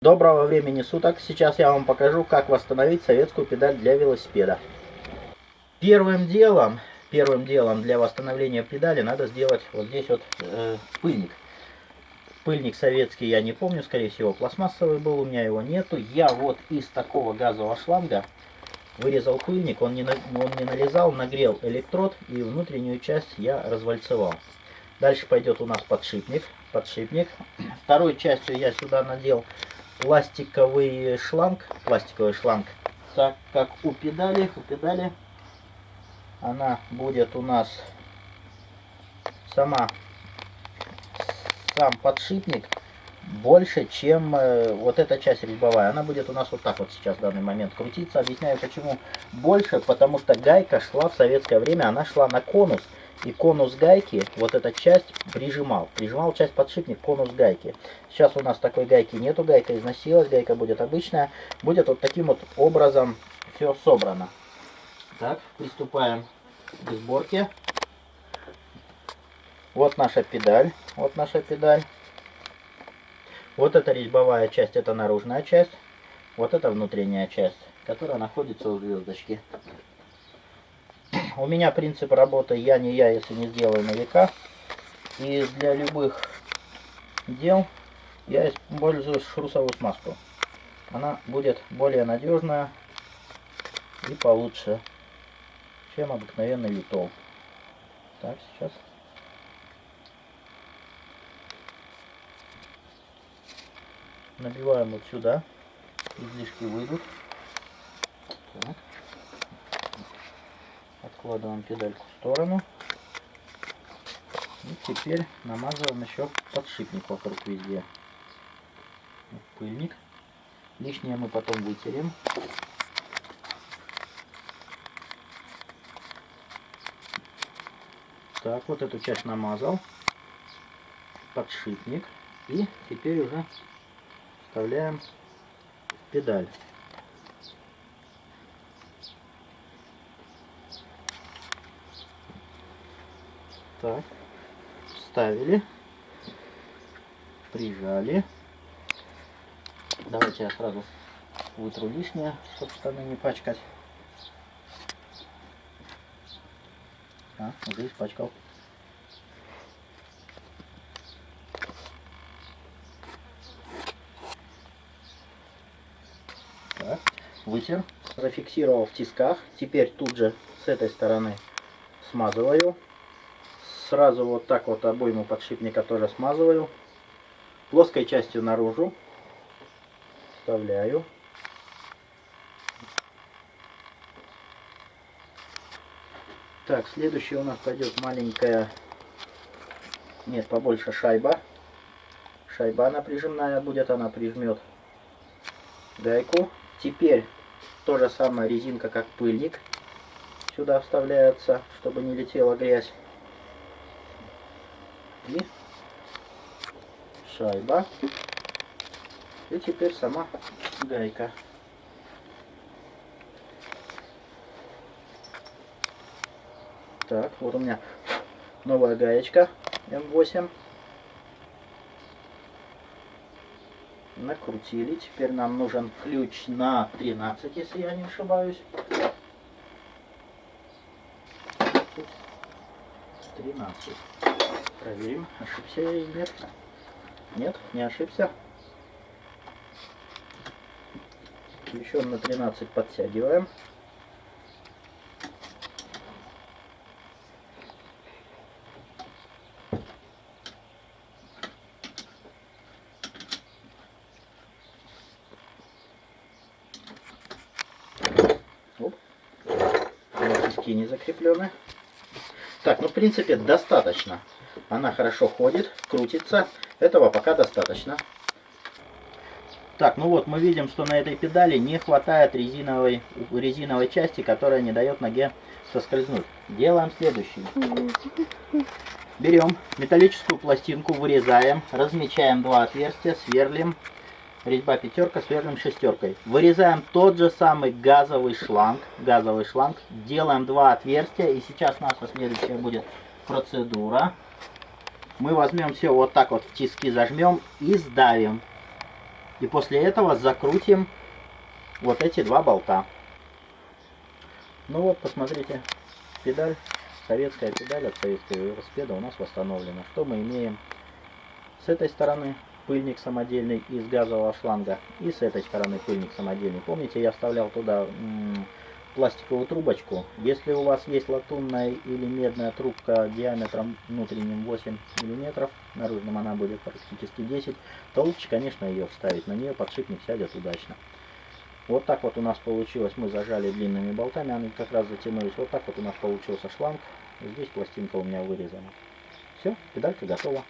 Доброго времени суток! Сейчас я вам покажу, как восстановить советскую педаль для велосипеда. Первым делом, первым делом для восстановления педали надо сделать вот здесь вот э, пыльник. Пыльник советский, я не помню, скорее всего пластмассовый был, у меня его нету. Я вот из такого газового шланга вырезал пыльник, он не, он не налезал, нагрел электрод и внутреннюю часть я развальцевал. Дальше пойдет у нас подшипник. подшипник. Второй частью я сюда надел пластиковый шланг, пластиковый шланг, так как у педали, у педали она будет у нас сама, сам подшипник больше, чем э, вот эта часть резьбовая. Она будет у нас вот так вот сейчас в данный момент крутиться. Объясняю почему больше, потому что гайка шла в советское время, она шла на конус и конус гайки, вот эта часть прижимал. Прижимал часть подшипник конус гайки. Сейчас у нас такой гайки нету, гайка износилась, гайка будет обычная. Будет вот таким вот образом все собрано. Так, приступаем к сборке. Вот наша педаль, вот наша педаль. Вот эта резьбовая часть, это наружная часть. Вот это внутренняя часть, которая находится у звездочки. У меня принцип работы я не я, если не сделаю на века. И для любых дел я использую шрусовую смазку. Она будет более надежная и получше, чем обыкновенный литол. Так, сейчас. Набиваем вот сюда. Излишки выйдут. Так. Откладываем педальку в сторону. И теперь намазываем еще подшипник вокруг везде. Пыльник. Лишнее мы потом вытерем. Так, вот эту часть намазал. Подшипник. И теперь уже вставляем педаль. Так, вставили, прижали. Давайте я сразу вытру лишнее, чтобы штаны не пачкать. А, уже испачкал. Так, вытер, зафиксировал в тисках. Теперь тут же с этой стороны смазываю сразу вот так вот обойму подшипника тоже смазываю. Плоской частью наружу вставляю. Так, следующий у нас пойдет маленькая, нет, побольше шайба. Шайба она прижимная будет, она прижмет гайку. Теперь то же самое резинка, как пыльник. Сюда вставляется, чтобы не летела грязь и шайба. И теперь сама гайка. Так, вот у меня новая гаечка М8. Накрутили. Теперь нам нужен ключ на 13, если я не ошибаюсь. 13. Проверим, ошибся я или нет. Нет, не ошибся. Еще на 13 подтягиваем. Оп. Не закреплены. Так, ну в принципе достаточно. Она хорошо ходит, крутится. Этого пока достаточно. Так, ну вот мы видим, что на этой педали не хватает резиновой, резиновой части, которая не дает ноге соскользнуть. Делаем следующее. Берем металлическую пластинку, вырезаем, размечаем два отверстия, сверлим. Резьба пятерка, сверлим шестеркой. Вырезаем тот же самый газовый шланг, газовый шланг, делаем два отверстия. И сейчас наша следующая будет процедура мы возьмем все вот так вот в тиски зажмем и сдавим. И после этого закрутим вот эти два болта. Ну вот, посмотрите, педаль, советская педаль от советского велосипеда у нас восстановлена. Что мы имеем? С этой стороны пыльник самодельный из газового шланга и с этой стороны пыльник самодельный. Помните, я вставлял туда пластиковую трубочку. Если у вас есть латунная или медная трубка диаметром внутренним 8 мм, наружным она будет практически 10, то лучше, конечно, ее вставить. На нее подшипник сядет удачно. Вот так вот у нас получилось. Мы зажали длинными болтами, они как раз затянулись. Вот так вот у нас получился шланг. Здесь пластинка у меня вырезана. Все, педалька готова.